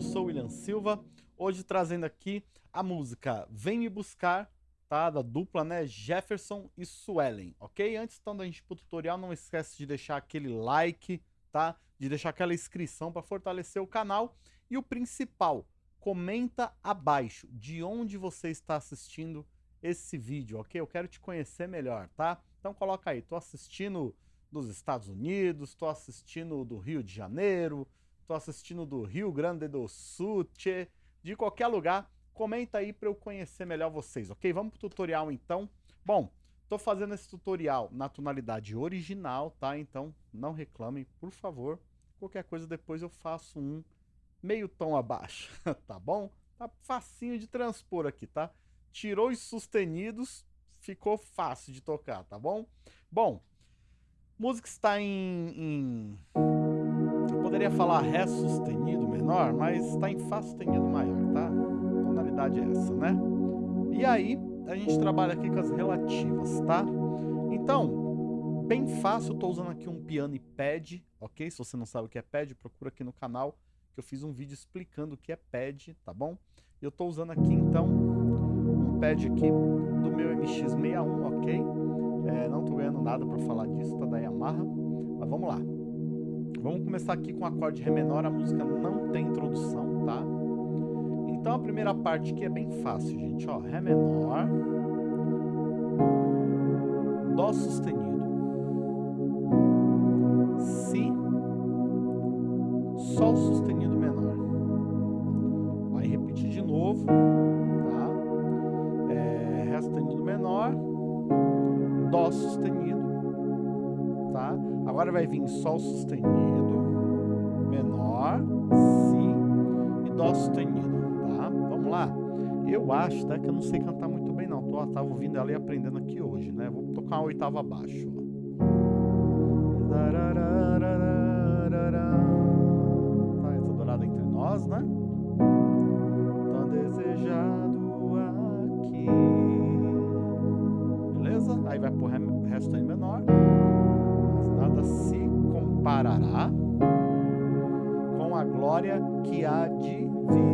Eu sou o William Silva, hoje trazendo aqui a música Vem Me Buscar, tá? Da dupla, né? Jefferson e Suelen, ok? Antes então da gente pro tutorial, não esquece de deixar aquele like, tá? De deixar aquela inscrição para fortalecer o canal. E o principal, comenta abaixo de onde você está assistindo esse vídeo, ok? Eu quero te conhecer melhor, tá? Então coloca aí, tô assistindo dos Estados Unidos, tô assistindo do Rio de Janeiro, tô assistindo do Rio Grande do Sul, de qualquer lugar, comenta aí para eu conhecer melhor vocês, ok? Vamos pro tutorial então. Bom, tô fazendo esse tutorial na tonalidade original, tá? Então não reclamem, por favor. Qualquer coisa depois eu faço um meio tom abaixo, tá bom? Tá facinho de transpor aqui, tá? Tirou os sustenidos, ficou fácil de tocar, tá bom? Bom, música está em, em poderia falar Ré sustenido menor, mas está em Fá sustenido maior, tá? A tonalidade é essa, né? E aí, a gente trabalha aqui com as relativas, tá? Então, bem fácil, eu estou usando aqui um piano e pad, ok? Se você não sabe o que é pad, procura aqui no canal, que eu fiz um vídeo explicando o que é pad, tá bom? Eu estou usando aqui, então, um pad aqui do meu MX-61, ok? É, não estou ganhando nada para falar disso, tá da Yamaha, mas vamos lá. Vamos começar aqui com o acorde Ré menor, a música não tem introdução, tá? Então a primeira parte aqui é bem fácil, gente, ó, Ré menor, Dó sustenido, Si, Sol sustenido menor. Vai repetir de novo, tá? É, Ré sustenido menor, Dó sustenido? Agora vai vir Sol sustenido, menor, Si e Dó sustenido, tá? Vamos lá? Eu acho, tá, que eu não sei cantar muito bem não, tô, tava ouvindo ela e aprendendo aqui hoje, né? Vou tocar uma oitava abaixo, com a glória que há de vir.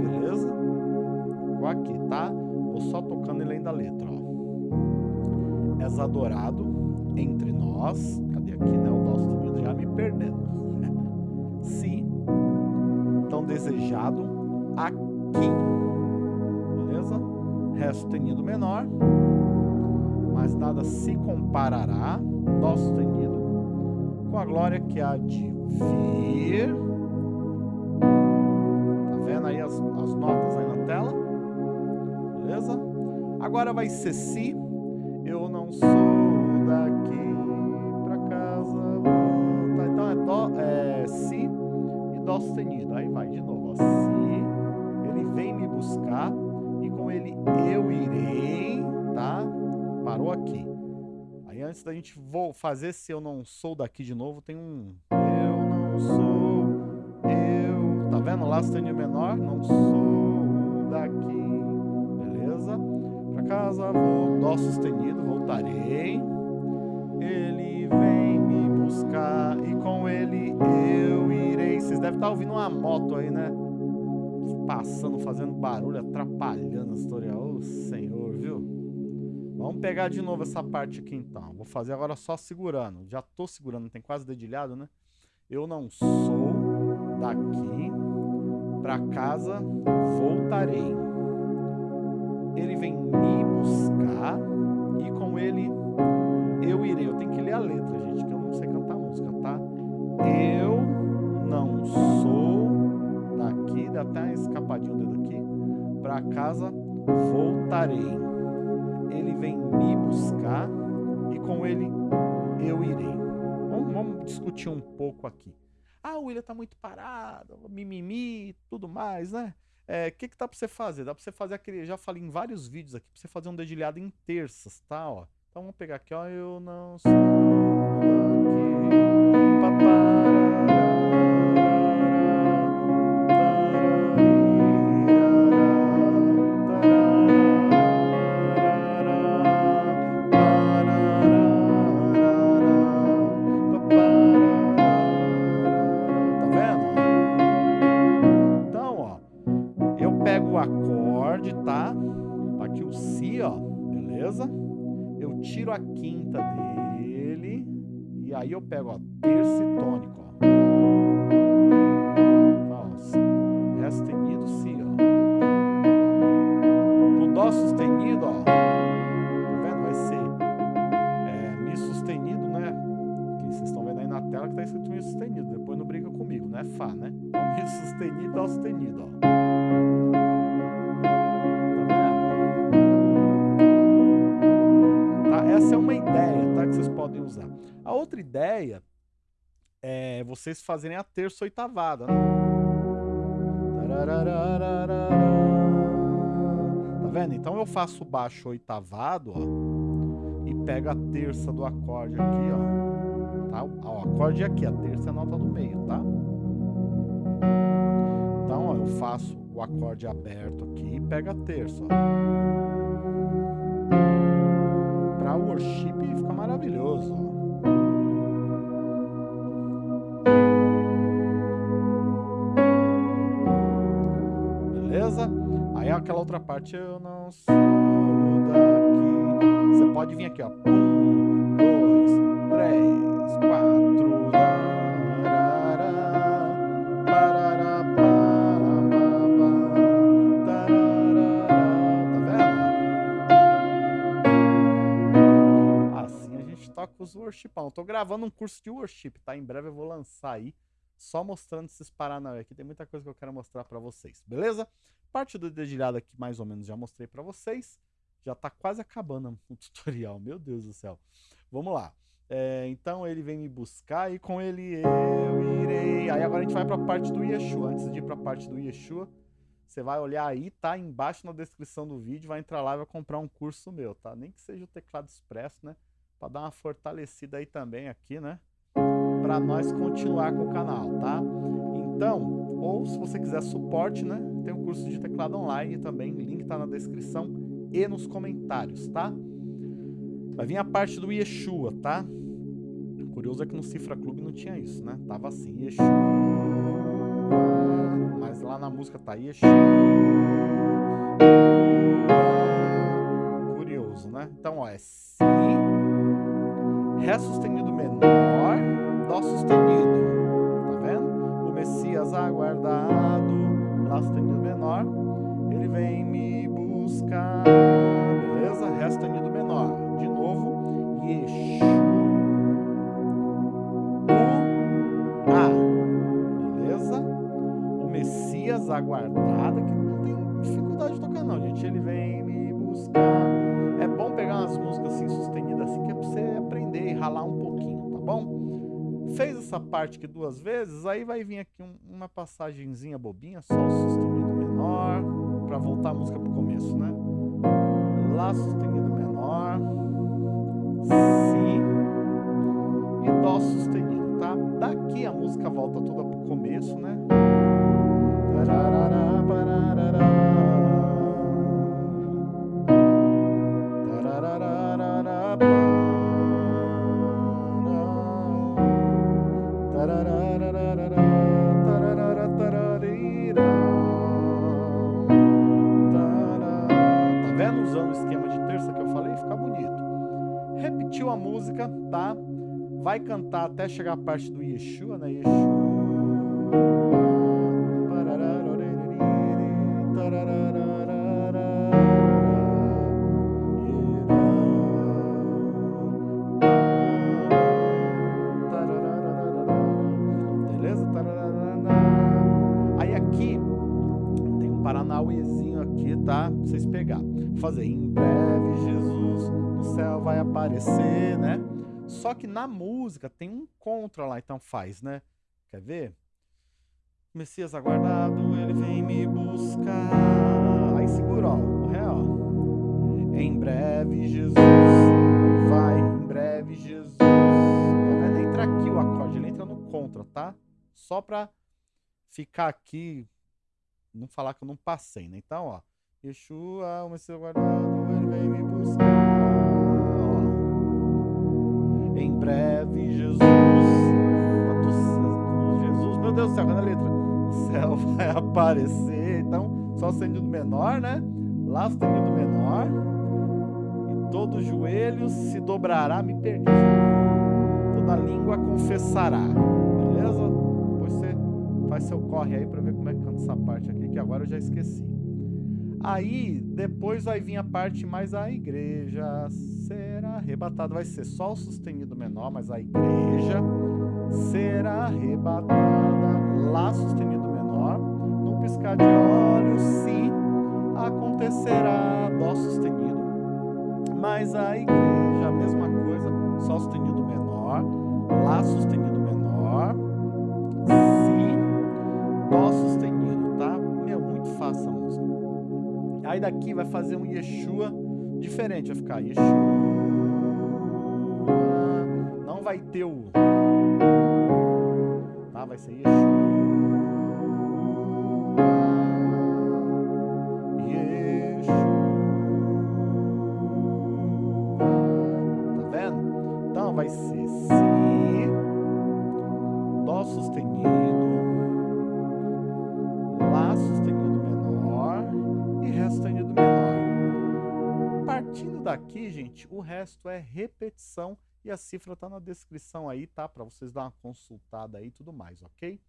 Beleza? Vou aqui, tá? Vou só tocando e lendo a letra, ó. És adorado entre nós. Cadê aqui, né? O nosso sustenido já me perdendo. Se tão desejado aqui. Beleza? Ré sustenido menor mas nada se comparará, Dó sustenido, com a glória que há de vir. Tá vendo aí as, as notas aí na tela? Beleza? Agora vai ser Si. Eu não sou daqui pra casa. Então é, dó, é Si e Dó sustenido. Aí vai de novo. Ó. parou aqui. Aí antes da gente vou fazer se eu não sou daqui de novo, tem um eu não sou eu, tá vendo? Lá sustenido menor, não sou daqui. Beleza? Pra casa vou dó sustenido, voltarei. Ele vem me buscar e com ele eu irei. Vocês devem estar ouvindo uma moto aí, né? Passando, fazendo barulho, atrapalhando a história. Ô, Senhor? Vamos pegar de novo essa parte aqui então. Vou fazer agora só segurando. Já tô segurando, tem quase dedilhado, né? Eu não sou daqui para casa, voltarei. Ele vem me buscar e com ele eu irei. Eu tenho que ler a letra, gente, que eu não sei cantar música, tá? Eu não sou daqui, dá até uma escapadinha o dedo aqui, para casa voltarei ele vem me buscar e com ele eu irei. Vamos, vamos discutir um pouco aqui. Ah, o William tá muito parado, mimimi, tudo mais, né? O é, que que dá pra você fazer? Dá pra você fazer aquele, já falei em vários vídeos aqui, pra você fazer um dedilhado em terças, tá? Ó. Então vamos pegar aqui, ó, eu não sou a quinta dele. E aí eu pego, ó, terça e tônico, outra ideia é vocês fazerem a terça oitavada? Tá vendo? Então eu faço baixo oitavado, ó, e pego a terça do acorde aqui, ó. Tá? O acorde é aqui, a terça é a nota do meio, tá? Então, ó, eu faço o acorde aberto aqui e pego a terça, ó para worship fica maravilhoso. Beleza? Aquela outra parte eu não sou daqui. Você pode vir aqui, ó. Um, dois, três, quatro. os worshipão. Tô gravando um curso de worship, tá? Em breve eu vou lançar aí, só mostrando esses paranauê aqui. Tem muita coisa que eu quero mostrar pra vocês, beleza? Parte do dedilhado aqui, mais ou menos, já mostrei pra vocês. Já tá quase acabando o tutorial, meu Deus do céu. Vamos lá. É, então ele vem me buscar e com ele eu irei. Aí agora a gente vai pra parte do Yeshua. Antes de ir pra parte do Yeshua, você vai olhar aí, tá embaixo na descrição do vídeo, vai entrar lá e vai comprar um curso meu, tá? Nem que seja o teclado expresso, né? para dar uma fortalecida aí também aqui, né? Para nós continuar com o canal, tá? Então, ou se você quiser suporte, né? Tem um curso de teclado online também, link tá na descrição e nos comentários, tá? Vai vir a parte do Yeshua, tá? Curioso é que no Cifra Clube não tinha isso, né? Tava assim, Yeshua, mas lá na música tá Yeshua. Curioso, né? Então, ó, é Si, Ré sustenido menor, Dó sustenido. Tá vendo? O Messias aguardado, essa parte aqui duas vezes, aí vai vir aqui um, uma passagenzinha bobinha, Sol sustenido menor, pra voltar a música pro começo, né? Lá sustenido menor, Si e Dó sustenido, tá? Daqui a música volta toda pro começo, né? Tararara. Cantar até chegar a parte do Yeshua, né? Yeshua. Beleza? Aí aqui tem um aqui, tá? Vocês pegar. Fazer em breve, Jesus céu vai aparecer, né? Só que na música tem um contra lá, então faz, né? Quer ver? Messias aguardado, ele vem me buscar. Aí segura, ó, o ré, ó. Em breve Jesus vai, em breve Jesus. Tá vendo? Entra aqui o acorde, ele entra no contra, tá? Só pra ficar aqui, não falar que eu não passei, né? Então, ó. Yeshua, o Messias aguardado, ele vem me buscar. Breve, Jesus. Jesus, meu Deus do céu, cadê a letra? O céu vai aparecer. Então, só sustenido menor, né? Lá sustenido menor. E Todo joelho se dobrará, me perdi. Toda língua confessará, beleza? Depois você faz seu corre aí para ver como é que canta essa parte aqui, que agora eu já esqueci. Aí, depois vai vir a parte mais a igreja será arrebatada. Vai ser sol sustenido menor, mas a igreja será arrebatada. Lá sustenido menor. No piscar de olhos, sim, acontecerá. Dó sustenido. Mas a igreja, a mesma coisa. Sol sustenido menor. Lá sustenido menor. Si, Dó sustenido, Daqui vai fazer um Yeshua diferente, vai ficar Yeshua. Não vai ter o... Tá? Vai ser Yeshua. o resto é repetição e a cifra está na descrição aí, tá? Para vocês dar uma consultada aí e tudo mais, ok?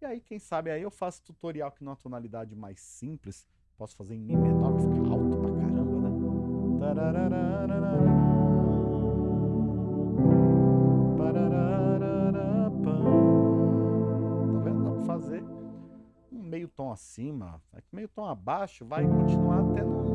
E aí, quem sabe, aí eu faço tutorial aqui numa é tonalidade mais simples. Posso fazer em Mi menor, vai ficar alto pra caramba, né? Tá vendo? Dá pra fazer um meio tom acima. Meio tom abaixo vai continuar até no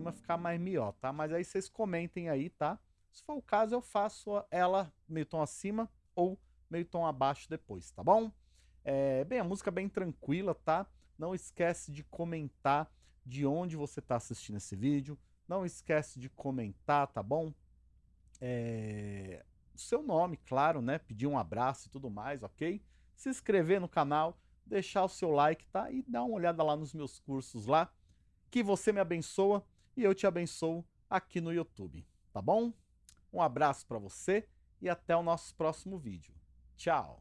Acima ficar mais mió, tá? Mas aí vocês comentem aí, tá? Se for o caso, eu faço ela meio tom acima ou meio tom abaixo depois, tá bom? É, bem, a música é bem tranquila, tá? Não esquece de comentar de onde você está assistindo esse vídeo. Não esquece de comentar, tá bom? É, seu nome, claro, né? Pedir um abraço e tudo mais, ok? Se inscrever no canal, deixar o seu like, tá? E dar uma olhada lá nos meus cursos lá. Que você me abençoa e eu te abençoo aqui no YouTube, tá bom? Um abraço para você e até o nosso próximo vídeo. Tchau!